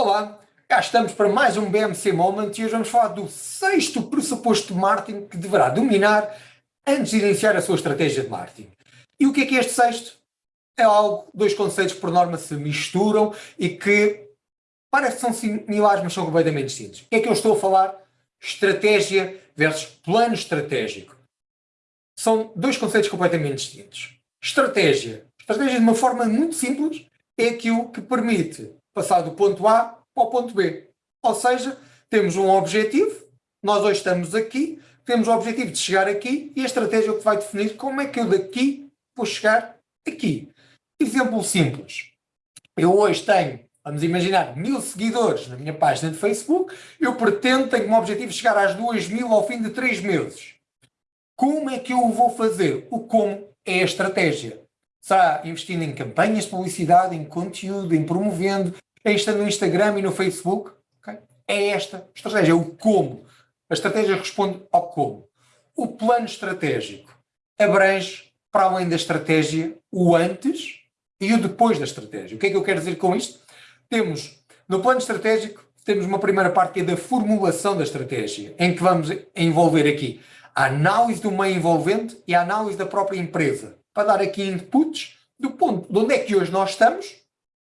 Olá, cá estamos para mais um BMC Moment e hoje vamos falar do sexto pressuposto de marketing que deverá dominar antes de iniciar a sua estratégia de marketing. E o que é que é este sexto? É algo, dois conceitos que por norma se misturam e que parece que são similares, mas são completamente distintos. O que é que eu estou a falar? Estratégia versus plano estratégico. São dois conceitos completamente distintos. Estratégia. Estratégia de uma forma muito simples é aquilo que permite passar do ponto A para o ponto B. Ou seja, temos um objetivo, nós hoje estamos aqui, temos o objetivo de chegar aqui e a estratégia é o que vai definir como é que eu daqui vou chegar aqui. Exemplo simples. Eu hoje tenho, vamos imaginar, mil seguidores na minha página de Facebook, eu pretendo, tenho como objetivo chegar às duas mil ao fim de três meses. Como é que eu vou fazer? O como é a estratégia. Será investindo em campanhas de publicidade, em conteúdo, em promovendo, em estando no Instagram e no Facebook? Okay? É esta a estratégia, é o como. A estratégia responde ao como. O plano estratégico abrange, para além da estratégia, o antes e o depois da estratégia. O que é que eu quero dizer com isto? Temos, no plano estratégico, temos uma primeira parte que é da formulação da estratégia, em que vamos envolver aqui a análise do meio envolvente e a análise da própria empresa para dar aqui inputs do ponto de onde é que hoje nós estamos,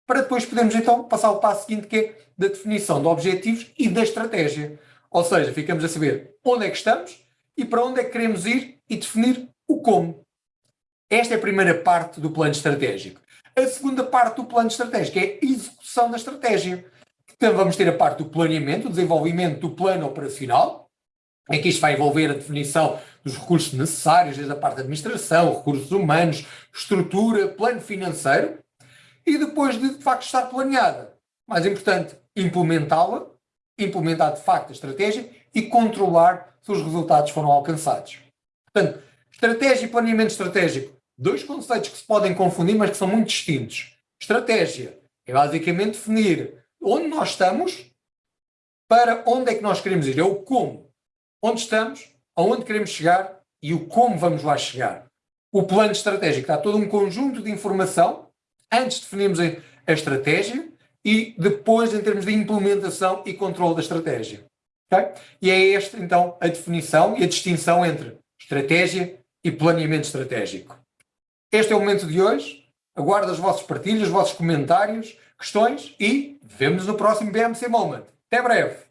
para depois podermos então passar ao passo seguinte que é da definição de objetivos e da estratégia. Ou seja, ficamos a saber onde é que estamos e para onde é que queremos ir e definir o como. Esta é a primeira parte do plano estratégico. A segunda parte do plano estratégico é a execução da estratégia. Então vamos ter a parte do planeamento, o desenvolvimento do plano operacional, em que isto vai envolver a definição dos recursos necessários, desde a parte da administração, recursos humanos, estrutura, plano financeiro, e depois de, de facto estar planeada, mais importante, implementá-la, implementar de facto a estratégia e controlar se os resultados foram alcançados. Portanto, estratégia e planeamento estratégico, dois conceitos que se podem confundir, mas que são muito distintos. Estratégia é basicamente definir onde nós estamos, para onde é que nós queremos ir, é o como onde estamos, aonde queremos chegar e o como vamos lá chegar. O plano estratégico está todo um conjunto de informação, antes definimos a estratégia e depois em termos de implementação e controle da estratégia. Okay? E é esta então a definição e a distinção entre estratégia e planeamento estratégico. Este é o momento de hoje. Aguardo as vossas partilhas, os vossos comentários, questões e vemos no próximo BMC Moment. Até breve!